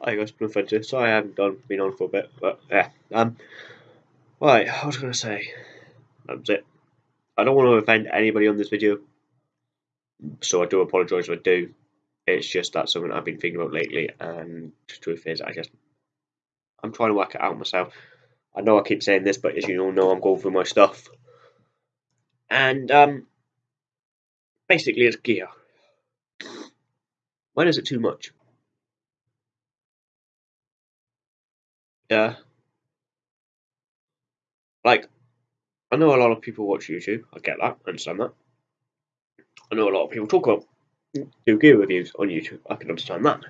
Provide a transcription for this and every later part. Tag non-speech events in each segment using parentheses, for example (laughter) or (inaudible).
I guess been offensive. Sorry I haven't done been on for a bit, but yeah. Um right, I was gonna say that's it. I don't want to offend anybody on this video. So I do apologise if I do. It's just that something I've been thinking about lately and the truth is I just I'm trying to work it out myself. I know I keep saying this, but as you all know I'm going through my stuff. And um basically it's gear. When is it too much? Yeah. Like, I know a lot of people watch YouTube. I get that. I understand that. I know a lot of people talk about do gear reviews on YouTube. I can understand that.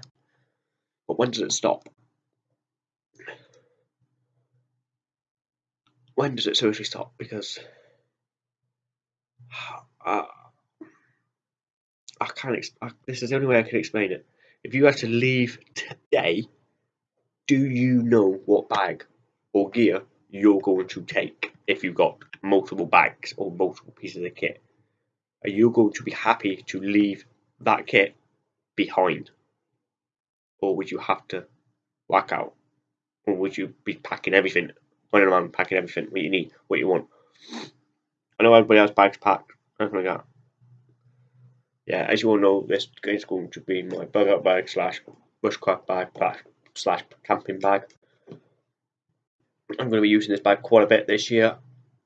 But when does it stop? When does it seriously stop? Because I, I can't. I, this is the only way I can explain it. If you had to leave today, do you know what bag or gear you're going to take if you've got multiple bags or multiple pieces of kit? Are you going to be happy to leave that kit behind? Or would you have to whack out? Or would you be packing everything, running around packing everything, what you need, what you want? I know everybody has bags packed, everything like that. Yeah, as you all know, this is going to be my bug out bag slash bushcraft bag slash camping bag. I'm going to be using this bag quite a bit this year.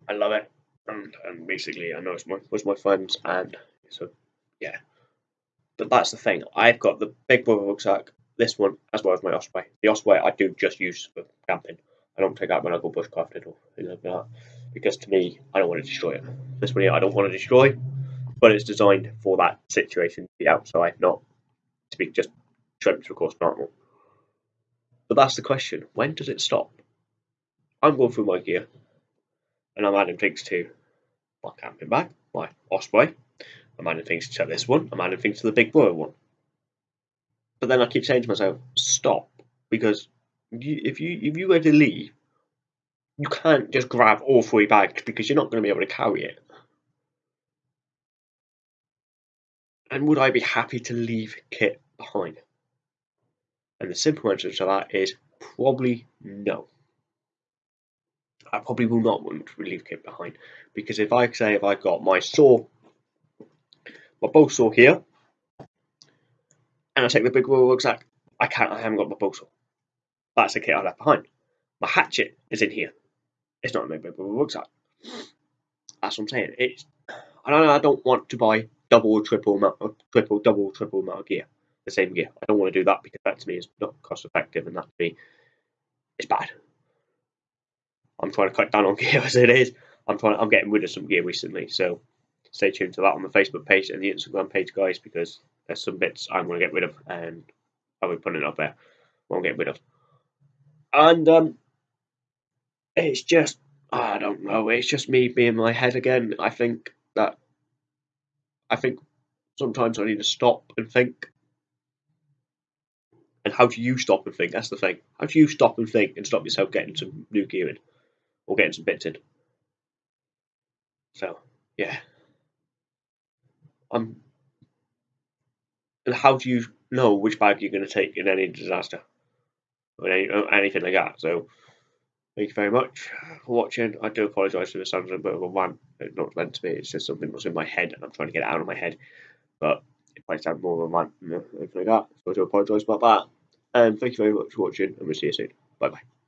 I love it, and, and basically I know it's my was my friends, and so yeah. But that's the thing. I've got the big brother rucksack, this one, as well as my Osprey. The Osprey I do just use for camping. I don't take out when I go bushcrafting or anything like that because to me I don't want to destroy it. This one here I don't want to destroy, but it's designed for that situation to be outside, not to be just trimmed of course normal. But that's the question: when does it stop? I'm going through my gear, and I'm adding things to my camping bag, my Osprey. I'm adding things to this one. I'm adding things to the Big Brother one. But then I keep saying to myself, stop, because you, if you if you were to leave, you can't just grab all three bags because you're not going to be able to carry it. And would I be happy to leave kit behind? And the simple answer to that is probably no. I probably will not want to leave kit behind because if I say if I got my saw, my bow saw here, and I take the big wheel rucksack, I can't. I haven't got my bow saw. That's the kit I left behind. My hatchet is in here. It's not in my big wheel rucksack. That's what I'm saying. It's. I don't. know. I don't want to buy double, triple, triple, double, triple of gear the same gear. I don't want to do that because that to me is not cost effective and that to me is bad. I'm trying to cut down on (laughs) gear as it is. I'm trying. I'm getting rid of some gear recently, so stay tuned to that on the Facebook page and the Instagram page, guys, because there's some bits I'm going to get rid of, and I'll be putting it up there. Won't get rid of, and um, it's just I don't know. It's just me being my head again. I think that I think sometimes I need to stop and think and how do you stop and think? That's the thing. How do you stop and think and stop yourself getting some new gear in or getting some bits in? So, yeah. Um, and how do you know which bag you're going to take in any disaster or any, anything like that? So, thank you very much for watching. I do apologise for the sound of a bit of a rant. It's not meant to be. It's just something that's in my head and I'm trying to get it out of my head. But it might sound more of a rant like that. So I do apologise about that. And thank you very much for watching and we'll see you soon. Bye bye.